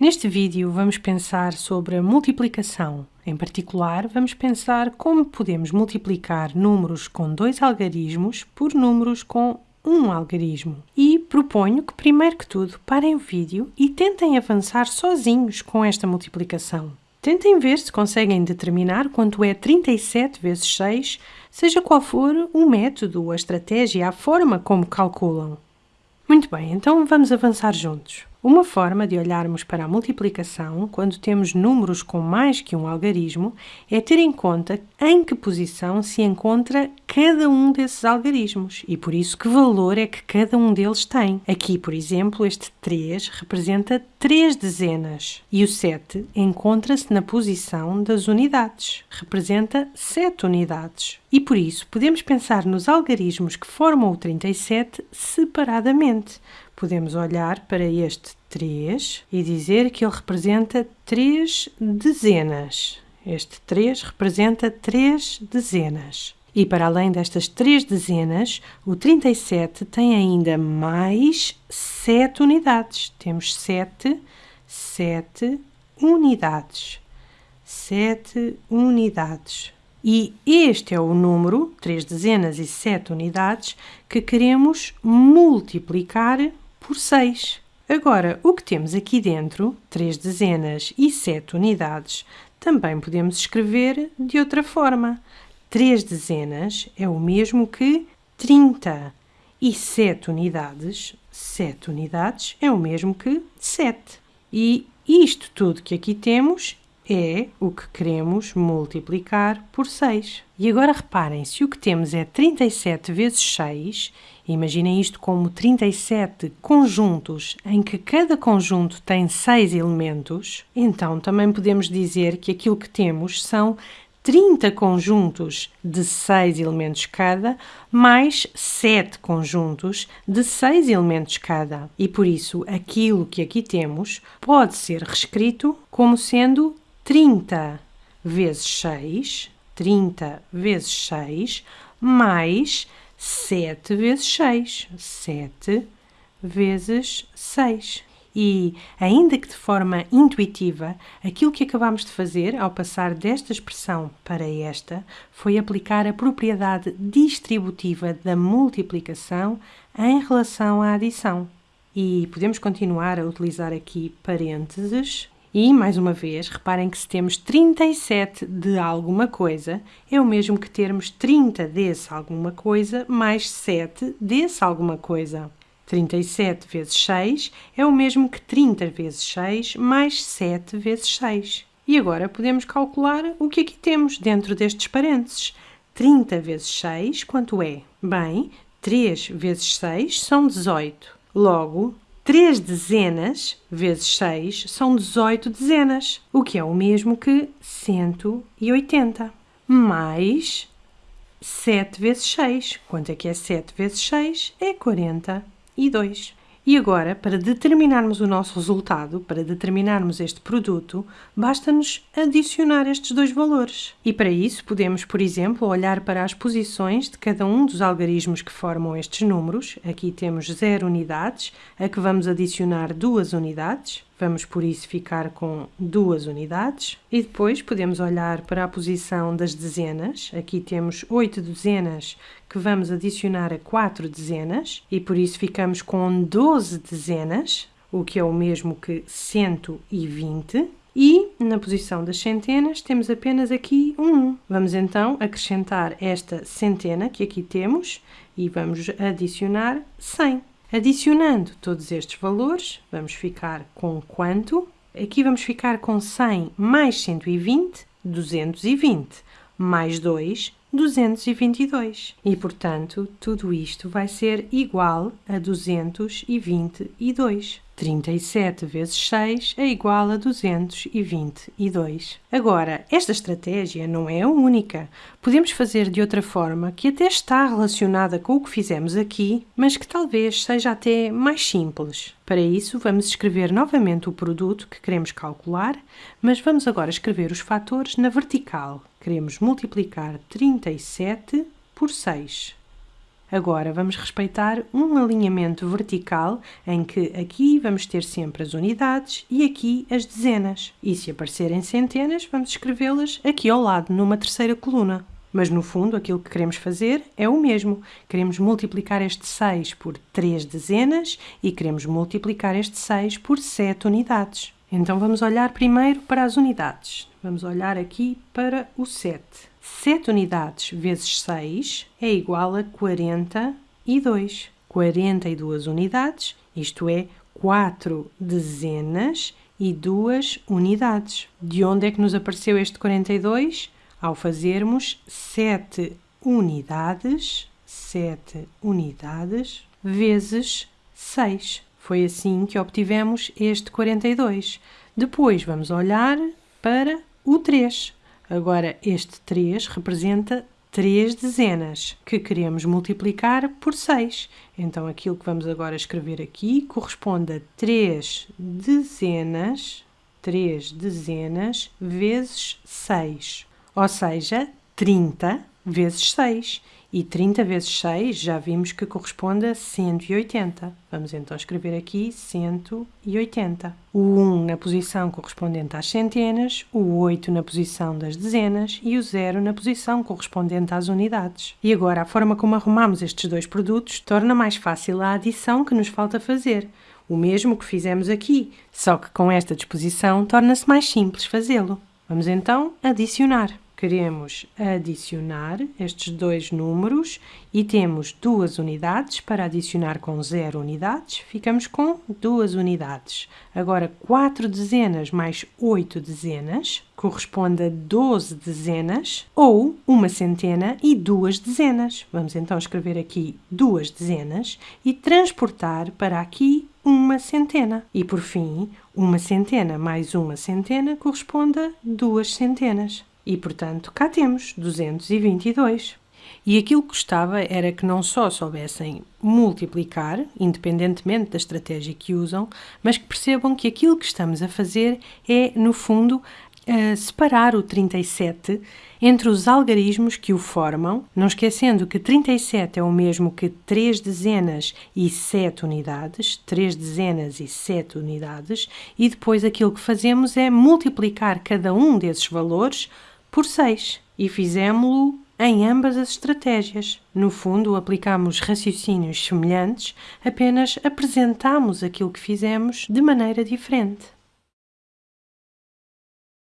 Neste vídeo vamos pensar sobre a multiplicação. Em particular, vamos pensar como podemos multiplicar números com dois algarismos por números com um algarismo. E proponho que, primeiro que tudo, parem o vídeo e tentem avançar sozinhos com esta multiplicação. Tentem ver se conseguem determinar quanto é 37 vezes 6, seja qual for o método, a estratégia, a forma como calculam. Muito bem, então vamos avançar juntos. Uma forma de olharmos para a multiplicação quando temos números com mais que um algarismo é ter em conta em que posição se encontra cada um desses algarismos e por isso que valor é que cada um deles tem. Aqui, por exemplo, este 3 representa 3 dezenas e o 7 encontra-se na posição das unidades, representa 7 unidades. E por isso podemos pensar nos algarismos que formam o 37 separadamente podemos olhar para este 3 e dizer que ele representa 3 dezenas. Este 3 representa 3 dezenas. E para além destas 3 dezenas, o 37 tem ainda mais 7 unidades. Temos 7, 7 unidades. 7 unidades. E este é o número, 3 dezenas e 7 unidades, que queremos multiplicar por 6. Agora, o que temos aqui dentro, 3 dezenas e 7 unidades, também podemos escrever de outra forma. 3 dezenas é o mesmo que 30 e 7 unidades, 7 unidades é o mesmo que 7. E isto tudo que aqui temos é o que queremos multiplicar por 6. E agora reparem, se o que temos é 37 vezes 6, imaginem isto como 37 conjuntos em que cada conjunto tem 6 elementos, então também podemos dizer que aquilo que temos são 30 conjuntos de 6 elementos cada, mais 7 conjuntos de 6 elementos cada. E por isso, aquilo que aqui temos pode ser reescrito como sendo 30 vezes 6, 30 vezes 6, mais 7 vezes 6, 7 vezes 6. E, ainda que de forma intuitiva, aquilo que acabamos de fazer ao passar desta expressão para esta foi aplicar a propriedade distributiva da multiplicação em relação à adição. E podemos continuar a utilizar aqui parênteses e, mais uma vez, reparem que se temos 37 de alguma coisa, é o mesmo que termos 30 desse alguma coisa mais 7 desse alguma coisa. 37 vezes 6 é o mesmo que 30 vezes 6 mais 7 vezes 6. E agora podemos calcular o que aqui temos dentro destes parênteses. 30 vezes 6, quanto é? Bem, 3 vezes 6 são 18. Logo, 3 dezenas vezes 6 são 18 dezenas, o que é o mesmo que 180. Mais 7 vezes 6. Quanto é que é 7 vezes 6? É 42. E agora, para determinarmos o nosso resultado, para determinarmos este produto, basta-nos adicionar estes dois valores. E para isso podemos, por exemplo, olhar para as posições de cada um dos algarismos que formam estes números. Aqui temos 0 unidades, a que vamos adicionar duas unidades. Vamos, por isso, ficar com duas unidades. E depois podemos olhar para a posição das dezenas. Aqui temos oito dezenas que vamos adicionar a quatro dezenas. E por isso ficamos com 12 dezenas, o que é o mesmo que 120. E na posição das centenas temos apenas aqui um 1. Vamos então acrescentar esta centena que aqui temos e vamos adicionar 100. Adicionando todos estes valores, vamos ficar com quanto? Aqui vamos ficar com 100 mais 120, 220, mais 2, 222. E, portanto, tudo isto vai ser igual a 222. 37 vezes 6 é igual a 222. Agora, esta estratégia não é a única. Podemos fazer de outra forma que até está relacionada com o que fizemos aqui, mas que talvez seja até mais simples. Para isso, vamos escrever novamente o produto que queremos calcular, mas vamos agora escrever os fatores na vertical. Queremos multiplicar 37 por 6. Agora vamos respeitar um alinhamento vertical em que aqui vamos ter sempre as unidades e aqui as dezenas. E se aparecerem centenas, vamos escrevê-las aqui ao lado, numa terceira coluna. Mas no fundo, aquilo que queremos fazer é o mesmo. Queremos multiplicar este 6 por 3 dezenas e queremos multiplicar este 6 por 7 unidades. Então vamos olhar primeiro para as unidades. Vamos olhar aqui para o 7. 7 unidades vezes 6 é igual a 42. 42 unidades, isto é, 4 dezenas e 2 unidades. De onde é que nos apareceu este 42? ao fazermos 7 unidades, 7 unidades vezes 6. Foi assim que obtivemos este 42. Depois vamos olhar para o 3. Agora, este 3 representa 3 dezenas, que queremos multiplicar por 6. Então, aquilo que vamos agora escrever aqui corresponde a 3 dezenas, 3 dezenas vezes 6 ou seja, 30 vezes 6. E 30 vezes 6 já vimos que corresponde a 180. Vamos então escrever aqui 180. O 1 na posição correspondente às centenas, o 8 na posição das dezenas e o 0 na posição correspondente às unidades. E agora a forma como arrumamos estes dois produtos torna mais fácil a adição que nos falta fazer. O mesmo que fizemos aqui, só que com esta disposição torna-se mais simples fazê-lo. Vamos então adicionar. Queremos adicionar estes dois números e temos duas unidades para adicionar com zero unidades, ficamos com duas unidades. Agora, quatro dezenas mais oito dezenas corresponde a 12 dezenas ou uma centena e duas dezenas. Vamos então escrever aqui duas dezenas e transportar para aqui uma centena. E por fim, uma centena mais uma centena corresponde a duas centenas. E portanto, cá temos 222. E aquilo que gostava era que não só soubessem multiplicar, independentemente da estratégia que usam, mas que percebam que aquilo que estamos a fazer é, no fundo, separar o 37 entre os algarismos que o formam, não esquecendo que 37 é o mesmo que 3 dezenas e 7 unidades, 3 dezenas e 7 unidades, e depois aquilo que fazemos é multiplicar cada um desses valores por 6 e fizemos-lo em ambas as estratégias. No fundo, aplicamos raciocínios semelhantes, apenas apresentamos aquilo que fizemos de maneira diferente.